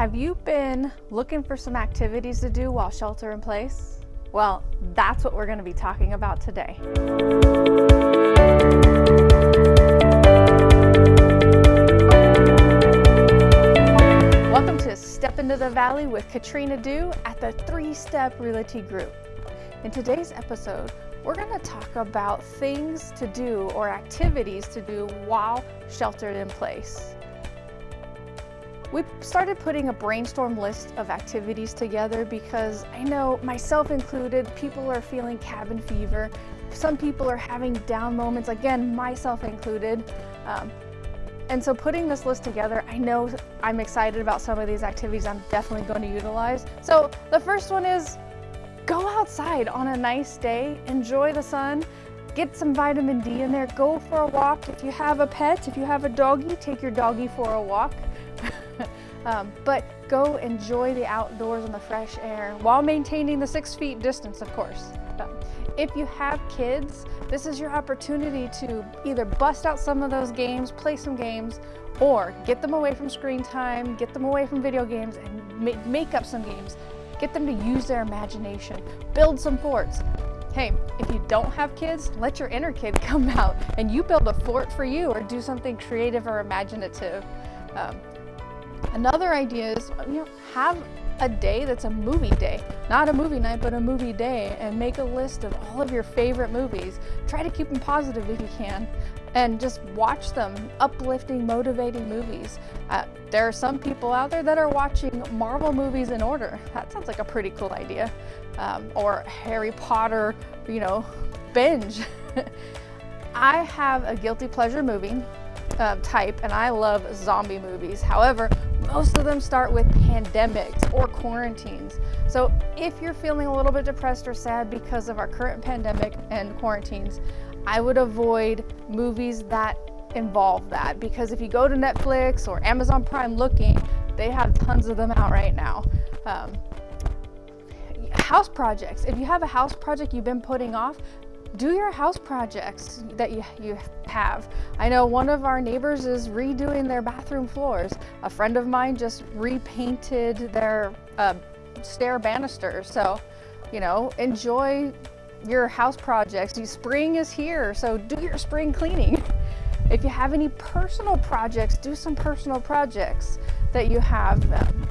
Have you been looking for some activities to do while shelter in place? Well, that's what we're going to be talking about today. Welcome to Step into the Valley with Katrina Dew at the Three Step Realty Group. In today's episode, we're going to talk about things to do or activities to do while sheltered in place. We started putting a brainstorm list of activities together because I know myself included, people are feeling cabin fever. Some people are having down moments, again, myself included. Um, and so putting this list together, I know I'm excited about some of these activities I'm definitely going to utilize. So the first one is go outside on a nice day, enjoy the sun, get some vitamin D in there, go for a walk. If you have a pet, if you have a doggy, take your doggy for a walk. Um, but go enjoy the outdoors and the fresh air while maintaining the six feet distance, of course. If you have kids, this is your opportunity to either bust out some of those games, play some games, or get them away from screen time, get them away from video games, and ma make up some games. Get them to use their imagination, build some forts. Hey, if you don't have kids, let your inner kid come out and you build a fort for you or do something creative or imaginative. Um, Another idea is, you know, have a day that's a movie day. Not a movie night, but a movie day and make a list of all of your favorite movies. Try to keep them positive if you can and just watch them, uplifting, motivating movies. Uh, there are some people out there that are watching Marvel movies in order. That sounds like a pretty cool idea. Um, or Harry Potter, you know, binge. I have a guilty pleasure movie uh, type and I love zombie movies. However, most of them start with pandemics or quarantines. So if you're feeling a little bit depressed or sad because of our current pandemic and quarantines, I would avoid movies that involve that because if you go to Netflix or Amazon Prime looking, they have tons of them out right now. Um, house projects. If you have a house project you've been putting off, do your house projects that you, you have. I know one of our neighbors is redoing their bathroom floors. A friend of mine just repainted their uh, stair banisters. So, you know, enjoy your house projects. Spring is here, so do your spring cleaning. If you have any personal projects, do some personal projects that you have.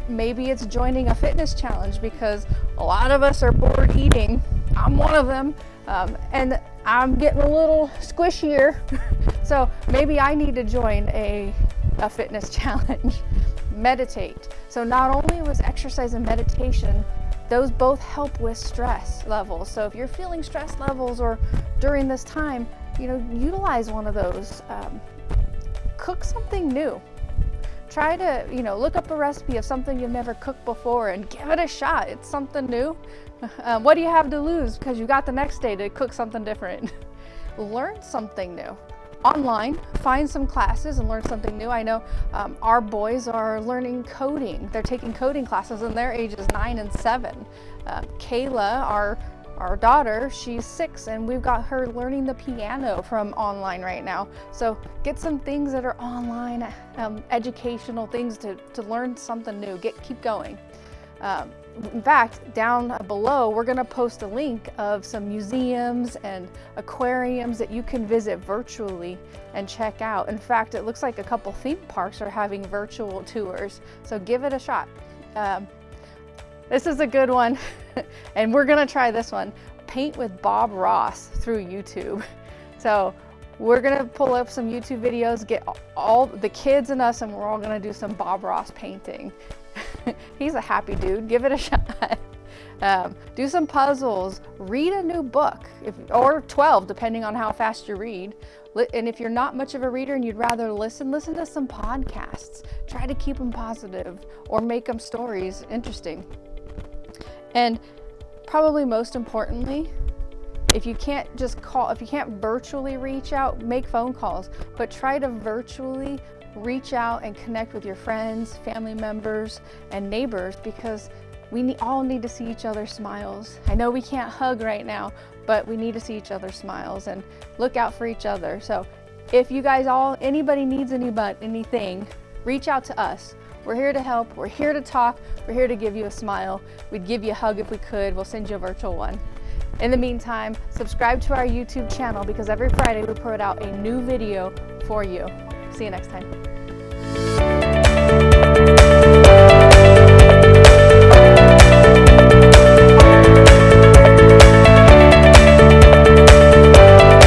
Maybe it's joining a fitness challenge because a lot of us are bored eating. I'm one of them. Um, and I'm getting a little squishier. so maybe I need to join a, a fitness challenge. Meditate. So not only was exercise and meditation, those both help with stress levels. So if you're feeling stress levels or during this time, you know, utilize one of those. Um, cook something new. Try to, you know, look up a recipe of something you've never cooked before and give it a shot. It's something new. Uh, what do you have to lose? Because you got the next day to cook something different. learn something new. Online, find some classes and learn something new. I know um, our boys are learning coding. They're taking coding classes and their ages nine and seven. Uh, Kayla, our our daughter, she's six and we've got her learning the piano from online right now. So get some things that are online, um, educational things to, to learn something new, get keep going. Um, in fact, down below, we're gonna post a link of some museums and aquariums that you can visit virtually and check out. In fact, it looks like a couple theme parks are having virtual tours, so give it a shot. Um, this is a good one, and we're gonna try this one. Paint with Bob Ross through YouTube. So we're gonna pull up some YouTube videos, get all the kids and us, and we're all gonna do some Bob Ross painting. He's a happy dude. Give it a shot. Um, do some puzzles, read a new book, if, or 12, depending on how fast you read. And if you're not much of a reader and you'd rather listen, listen to some podcasts. Try to keep them positive or make them stories interesting. And probably most importantly, if you can't just call, if you can't virtually reach out, make phone calls, but try to virtually reach out and connect with your friends, family members, and neighbors because we all need to see each other's smiles. I know we can't hug right now, but we need to see each other's smiles and look out for each other. So if you guys all, anybody needs anybody, anything, reach out to us. We're here to help. We're here to talk. We're here to give you a smile. We'd give you a hug if we could. We'll send you a virtual one. In the meantime, subscribe to our YouTube channel because every Friday we put out a new video for you. See you next time.